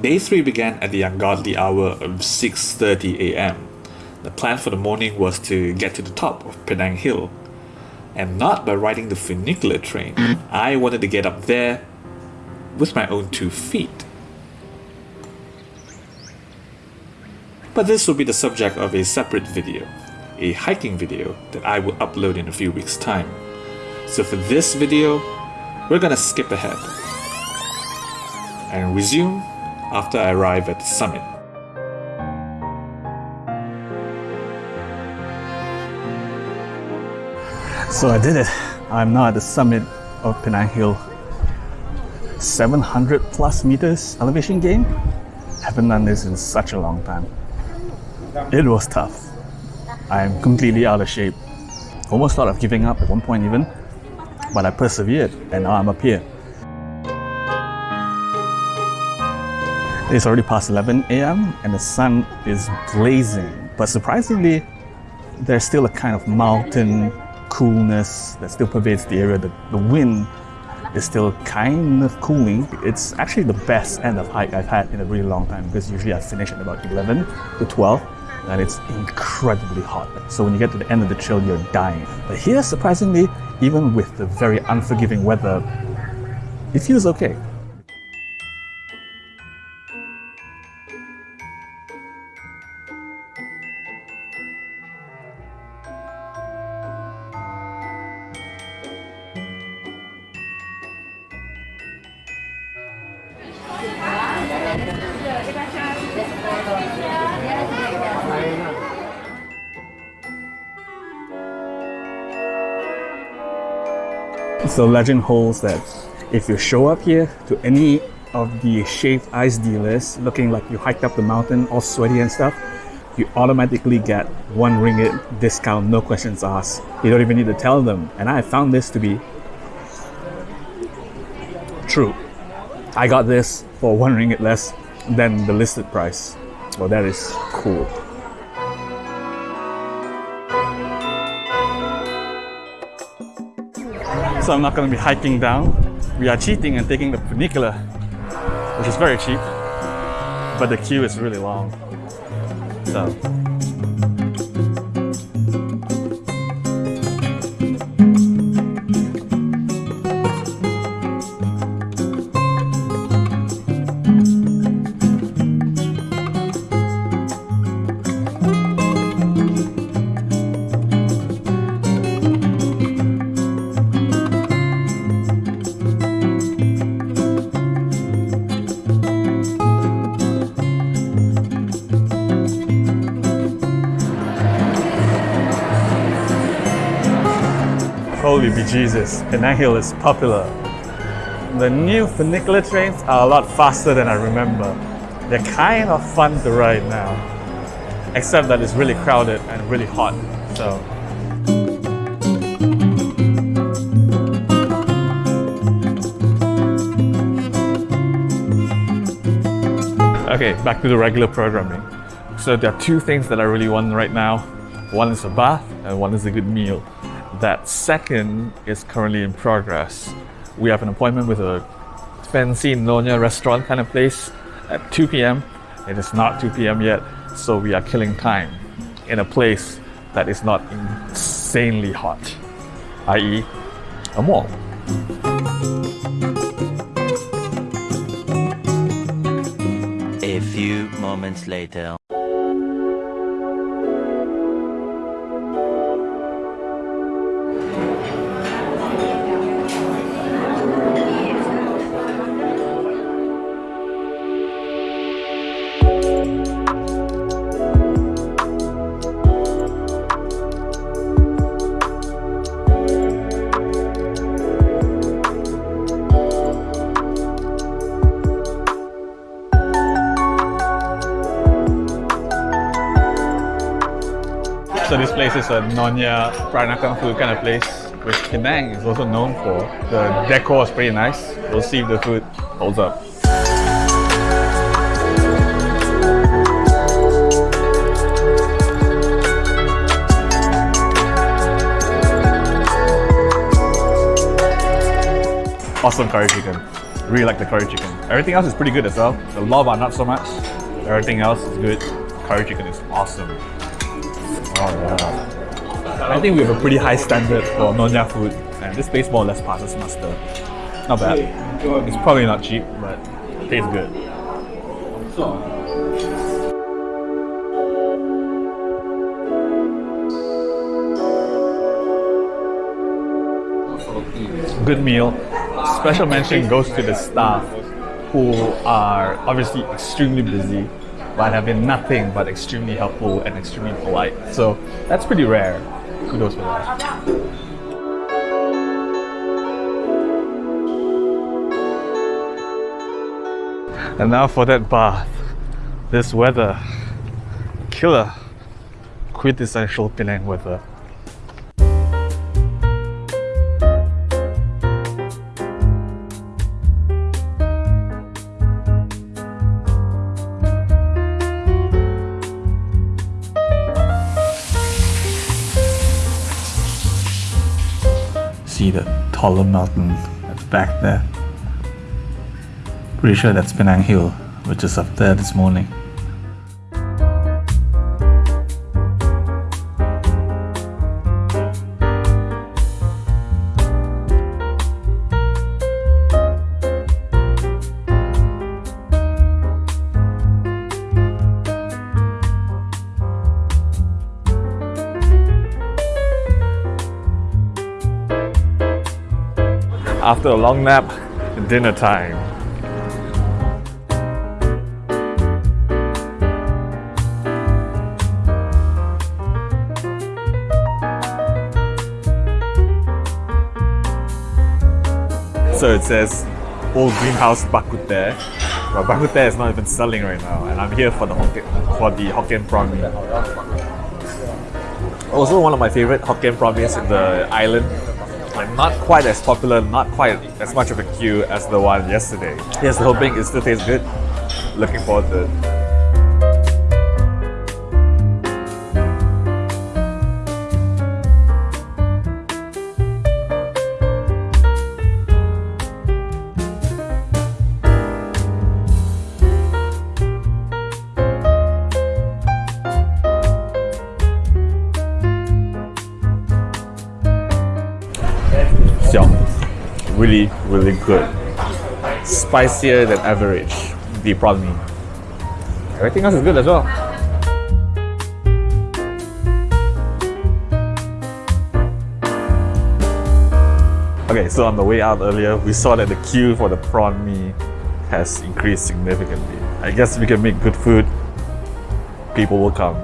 Day 3 began at the ungodly hour of 6.30 am. The plan for the morning was to get to the top of Penang Hill. And not by riding the funicular train. I wanted to get up there with my own two feet. But this will be the subject of a separate video, a hiking video that I will upload in a few weeks time. So for this video, we're gonna skip ahead and resume after I arrive at the summit. So I did it. I'm now at the summit of Penang Hill. 700 plus meters elevation gain. Haven't done this in such a long time. It was tough. I'm completely out of shape. Almost thought of giving up at one point even, but I persevered and now I'm up here. It's already past 11 a.m. and the sun is blazing. But surprisingly, there's still a kind of mountain coolness that still pervades the area. The, the wind is still kind of cooling. It's actually the best end of hike I've had in a really long time because usually I finish at about 11 to 12 and it's incredibly hot. So when you get to the end of the trail, you're dying. But here, surprisingly, even with the very unforgiving weather, it feels okay. So legend holds that if you show up here to any of the shaved ice dealers looking like you hiked up the mountain all sweaty and stuff, you automatically get one ringgit discount, no questions asked. You don't even need to tell them. And I found this to be true. I got this for one ringgit less than the listed price. Well, that is cool. So I'm not going to be hiking down. We are cheating and taking the funicular, which is very cheap, but the queue is really long. So Holy bejesus, Penang Hill is popular. The new funicular trains are a lot faster than I remember. They're kind of fun to ride now. Except that it's really crowded and really hot, so... Okay, back to the regular programming. So there are two things that I really want right now. One is a bath and one is a good meal. That second is currently in progress. We have an appointment with a fancy Nyonya restaurant kind of place at 2 p.m. It is not 2 p.m. yet, so we are killing time in a place that is not insanely hot, i.e. a mall. A few moments later. So this place is a Nonya Peranakan food kind of place, which Penang is also known for. The decor is pretty nice. We'll see if the food holds up. Awesome curry chicken. Really like the curry chicken. Everything else is pretty good as well. The lava not so much. Everything else is good. Curry chicken is awesome. Oh yeah. I think we have a pretty high standard for Nonya food, and this place more or less passes muster. Not bad. It's probably not cheap, but tastes good. Good meal. Special mention goes to the staff who are obviously extremely busy but have been nothing but extremely helpful and extremely polite. So that's pretty rare. Kudos for that. And now for that bath. This weather. Killer. Quintessential Penang weather. The taller mountain at the back there. Pretty sure that's Penang Hill, which is up there this morning. After a long nap, dinner time. So it says old greenhouse bak kut teh, but bak kut teh is not even selling right now, and I'm here for the Hokkien, for the Hokkien prawn. Also, one of my favorite Hokkien prawn in the island. Like not quite as popular, not quite as much of a queue as the one yesterday. Here's hoping it still tastes good. Looking forward to it. Really, really good. Spicier than average, the prawn mee. Everything else is good as well. Okay, so on the way out earlier, we saw that the queue for the prawn mee has increased significantly. I guess if we can make good food, people will come.